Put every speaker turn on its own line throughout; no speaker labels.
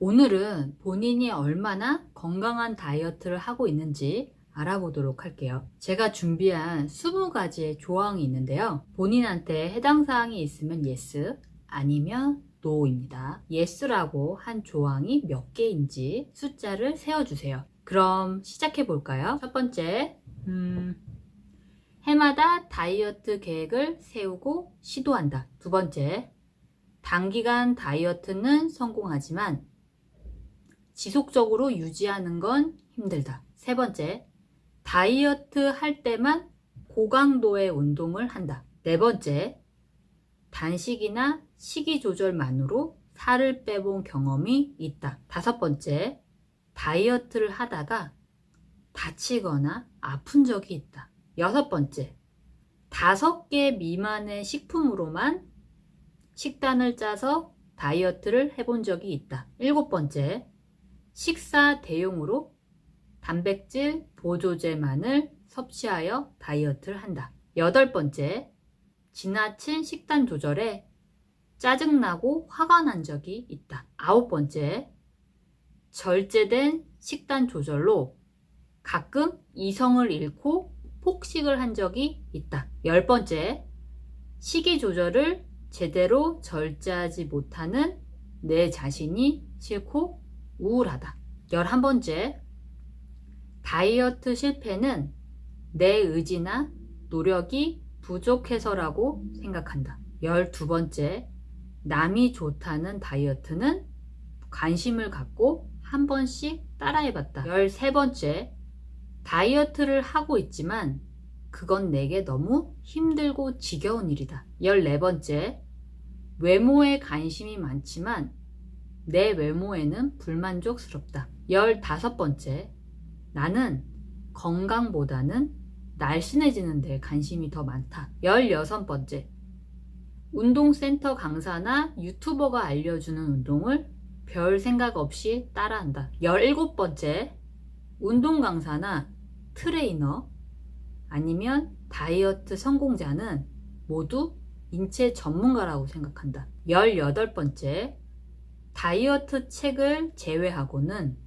오늘은 본인이 얼마나 건강한 다이어트를 하고 있는지 알아보도록 할게요. 제가 준비한 20가지의 조항이 있는데요. 본인한테 해당 사항이 있으면 yes, 아니면 no입니다. yes라고 한 조항이 몇 개인지 숫자를 세워주세요. 그럼 시작해 볼까요? 첫 번째, 음, 해마다 다이어트 계획을 세우고 시도한다. 두 번째, 단기간 다이어트는 성공하지만 지속적으로 유지하는 건 힘들다. 세 번째, 다이어트 할 때만 고강도의 운동을 한다. 네 번째, 단식이나 식이 조절만으로 살을 빼본 경험이 있다. 다섯 번째, 다이어트를 하다가 다치거나 아픈 적이 있다. 여섯 번째, 다섯 개 미만의 식품으로만 식단을 짜서 다이어트를 해본 적이 있다. 일곱 번째, 식사 대용으로 단백질 보조제만을 섭취하여 다이어트를 한다. 여덟 번째, 지나친 식단 조절에 짜증나고 화가 난 적이 있다. 아홉 번째, 절제된 식단 조절로 가끔 이성을 잃고 폭식을 한 적이 있다. 열 번째, 식이 조절을 제대로 절제하지 못하는 내 자신이 싫고 우울하다. 열한 번째, 다이어트 실패는 내 의지나 노력이 부족해서라고 생각한다. 열두 번째, 남이 좋다는 다이어트는 관심을 갖고 한 번씩 따라해봤다. 열세 번째, 다이어트를 하고 있지만 그건 내게 너무 힘들고 지겨운 일이다. 열네 번째, 외모에 관심이 많지만 내 외모에는 불만족스럽다. 열다섯 번째, 나는 건강보다는 날씬해지는 데 관심이 더 많다. 열여섯 번째, 운동센터 강사나 유튜버가 알려주는 운동을 별 생각 없이 따라한다. 열일곱 번째, 운동 강사나 트레이너 아니면 다이어트 성공자는 모두 인체 전문가라고 생각한다. 열여덟 번째, 다이어트 책을 제외하고는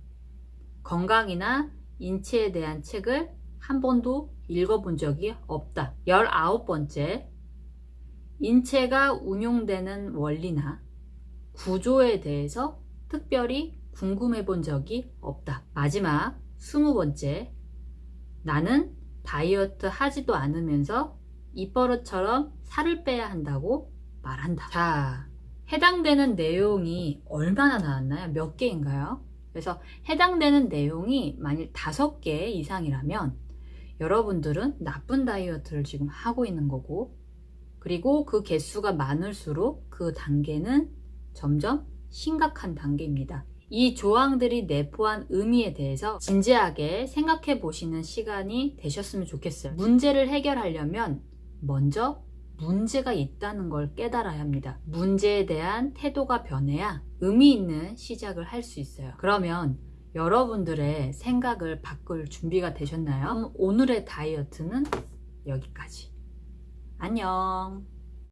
건강이나 인체에 대한 책을 한 번도 읽어본 적이 없다. 열아홉 번째, 인체가 운용되는 원리나 구조에 대해서 특별히 궁금해 본 적이 없다. 마지막 스무 번째, 나는 다이어트 하지도 않으면서 입버릇처럼 살을 빼야 한다고 말한다. 자, 해당되는 내용이 얼마나 나왔나요? 몇 개인가요? 그래서 해당되는 내용이 만일 다섯 개 이상이라면 여러분들은 나쁜 다이어트를 지금 하고 있는 거고 그리고 그 개수가 많을수록 그 단계는 점점 심각한 단계입니다. 이 조항들이 내포한 의미에 대해서 진지하게 생각해 보시는 시간이 되셨으면 좋겠어요. 문제를 해결하려면 먼저 문제가 있다는 걸 깨달아야 합니다. 문제에 대한 태도가 변해야 의미 있는 시작을 할 수 있어요. 그러면 여러분들의 생각을 바꿀 준비가 되셨나요? 오늘의 다이어트는 여기까지. 안녕.